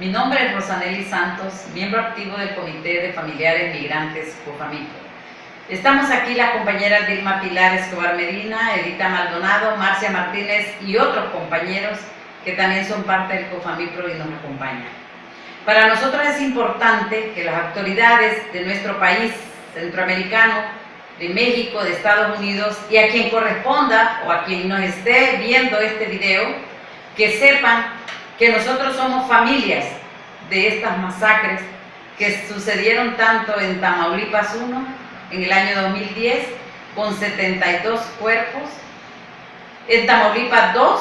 Mi nombre es Rosanelli Santos, miembro activo del Comité de Familiares Migrantes COFAMIPRO. Estamos aquí las compañeras Dilma Pilar Escobar Medina, Edita Maldonado, Marcia Martínez y otros compañeros que también son parte del COFAMIPRO y nos acompañan. Para nosotros es importante que las autoridades de nuestro país centroamericano de México, de Estados Unidos y a quien corresponda o a quien nos esté viendo este video, que sepan que nosotros somos familias de estas masacres que sucedieron tanto en Tamaulipas 1 en el año 2010 con 72 cuerpos, en Tamaulipas 2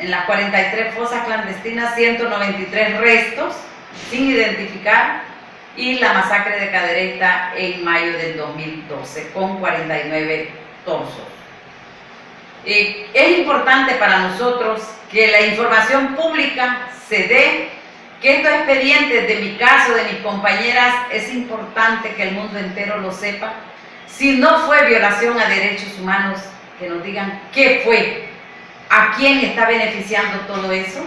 en las 43 fosas clandestinas 193 restos sin identificar y la masacre de Cadereyta en mayo del 2012 con 49 torsos. Eh, es importante para nosotros que la información pública se dé, que estos expedientes de mi caso, de mis compañeras, es importante que el mundo entero lo sepa. Si no fue violación a derechos humanos, que nos digan qué fue, a quién está beneficiando todo eso.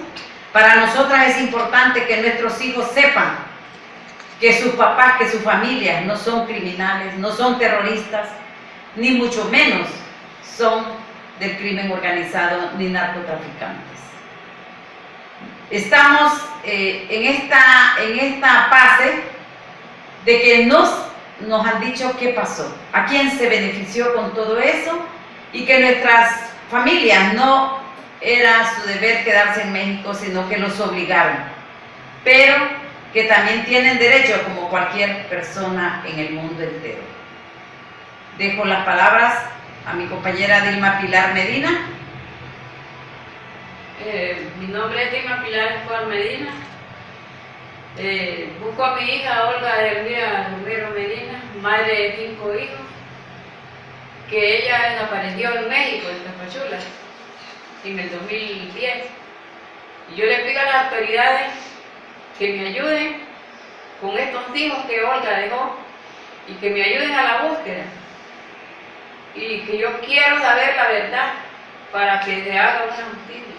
Para nosotras es importante que nuestros hijos sepan que sus papás, que sus familias no son criminales, no son terroristas, ni mucho menos son del crimen organizado ni narcotraficantes. Estamos eh, en, esta, en esta fase de que nos, nos han dicho qué pasó, a quién se benefició con todo eso y que nuestras familias no era su deber quedarse en México, sino que los obligaron. Pero que también tienen derecho como cualquier persona en el mundo entero. Dejo las palabras a mi compañera Dilma Pilar Medina. Eh, mi nombre es Dilma Pilar Escobar Medina. Eh, busco a mi hija Olga Elvira Romero Medina, madre de cinco hijos, que ella desapareció en México, en Tapachula, en el 2010. Y yo le pido a las autoridades que me ayuden con estos hijos que Olga dejó y que me ayuden a la búsqueda. Y que yo quiero saber la verdad para que se haga una justicia.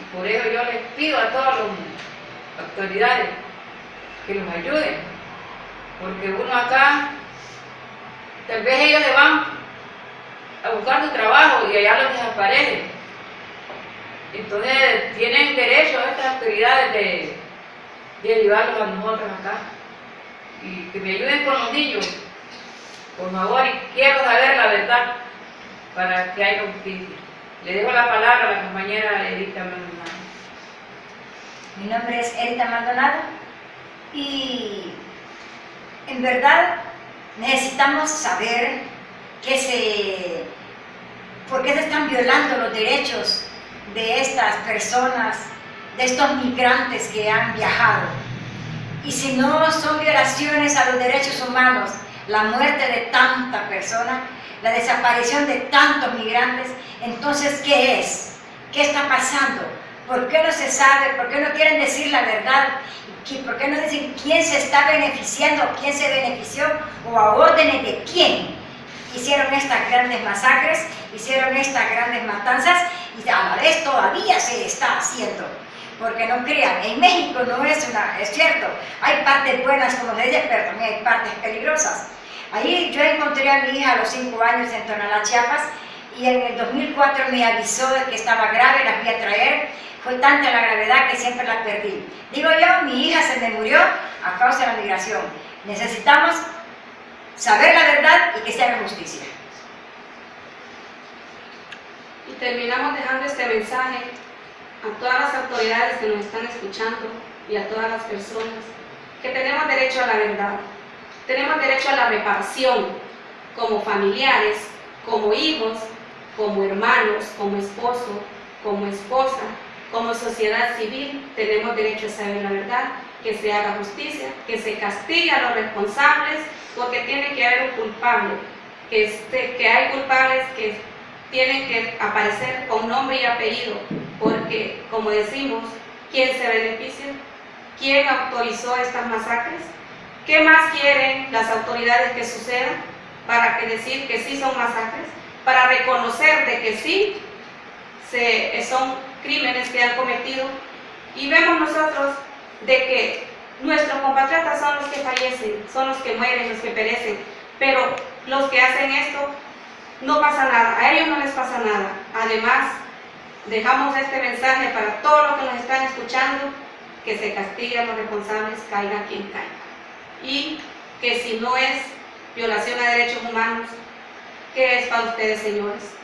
Y por eso yo les pido a todas las autoridades que los ayuden. Porque uno acá, tal vez ellos se van a buscar su trabajo y allá los desaparecen. Entonces tienen derecho a estas autoridades de de a nosotros acá. Y que me ayuden con los niños, por favor, y quiero saber la verdad para que haya justicia. Le dejo la palabra a la compañera Edita Maldonado. Mi nombre es Edita Maldonado y en verdad necesitamos saber que se, por qué se están violando los derechos de estas personas de estos migrantes que han viajado. Y si no son violaciones a los derechos humanos, la muerte de tanta persona, la desaparición de tantos migrantes, entonces ¿qué es? ¿Qué está pasando? ¿Por qué no se sabe? ¿Por qué no quieren decir la verdad? ¿Por qué no dicen quién se está beneficiando, quién se benefició o a órdenes de quién? Hicieron estas grandes masacres, hicieron estas grandes matanzas y a la vez todavía se está haciendo porque no crean, en México no es una, es cierto, hay partes buenas como se pero también hay partes peligrosas. Ahí yo encontré a mi hija a los 5 años en Tonalá, Chiapas, y en el 2004 me avisó de que estaba grave, la fui a traer, fue tanta la gravedad que siempre la perdí. Digo yo, mi hija se me murió a causa de la migración. Necesitamos saber la verdad y que se haga justicia. Y terminamos dejando este mensaje a todas las autoridades que nos están escuchando y a todas las personas que tenemos derecho a la verdad. Tenemos derecho a la reparación como familiares, como hijos, como hermanos, como esposo, como esposa, como sociedad civil, tenemos derecho a saber la verdad, que se haga justicia, que se castigue a los responsables, porque tiene que haber un culpable, que, este, que hay culpables que tienen que aparecer con nombre y apellido, porque, como decimos, ¿quién se beneficia? ¿Quién autorizó estas masacres? ¿Qué más quieren las autoridades que sucedan para que decir que sí son masacres? Para reconocer de que sí se, son crímenes que han cometido y vemos nosotros de que nuestros compatriotas son los que fallecen, son los que mueren, los que perecen, pero los que hacen esto no pasa nada, a ellos no les pasa nada. Además, dejamos este mensaje para todos los que nos están escuchando, que se castiguen los responsables, caiga quien caiga. Y que si no es violación a derechos humanos, ¿qué es para ustedes, señores?